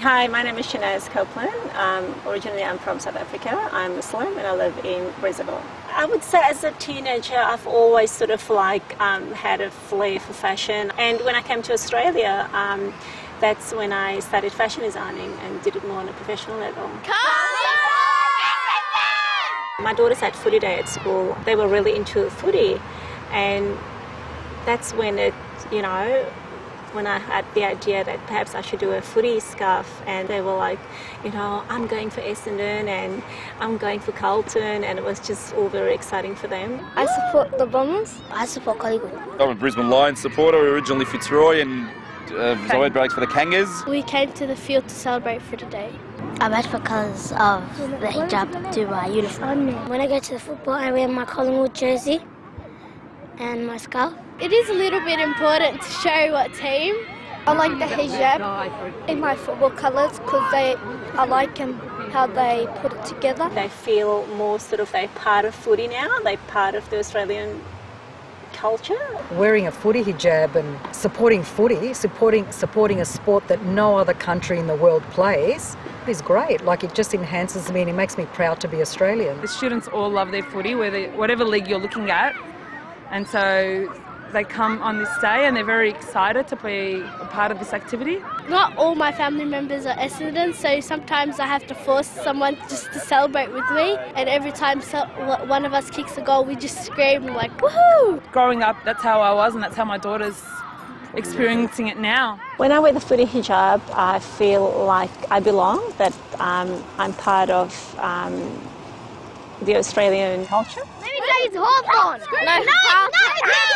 Hi, my name is Shanaz Copeland. Um, originally, I'm from South Africa. I'm Muslim and I live in Brazil. I would say as a teenager, I've always sort of like um, had a flair for fashion. And when I came to Australia, um, that's when I started fashion designing and did it more on a professional level. My daughters had footy day at school. They were really into footy, and that's when it, you know, when I had the idea that perhaps I should do a footy scarf, and they were like, you know, I'm going for Essendon and I'm going for Carlton, and it was just all very exciting for them. I support the Bombers. I support Collingwood. I'm a Brisbane Lions supporter, originally Fitzroy, and uh, Zoe breaks for the Kangas. We came to the field to celebrate for today. I'm bet because of the hijab to my uniform. When I go to the football, I wear my Collingwood jersey and my scarf. It is a little bit important to show what team. I like the hijab in my football colours because they, I like them how they put it together. They feel more sort of they're part of footy now. They're part of the Australian culture. Wearing a footy hijab and supporting footy, supporting supporting a sport that no other country in the world plays is great. Like it just enhances me and it makes me proud to be Australian. The students all love their footy, whether whatever league you're looking at, and so they come on this day and they're very excited to be a part of this activity. Not all my family members are Essendon, so sometimes I have to force someone just to celebrate with me. And every time so, one of us kicks a goal, we just scream like woohoo! Growing up, that's how I was, and that's how my daughter's experiencing it now. When I wear the footy hijab, I feel like I belong, that um, I'm part of um, the Australian culture. Let me tell you, it's Hawthorn. No, no, no, no, no, it's Hawthorn.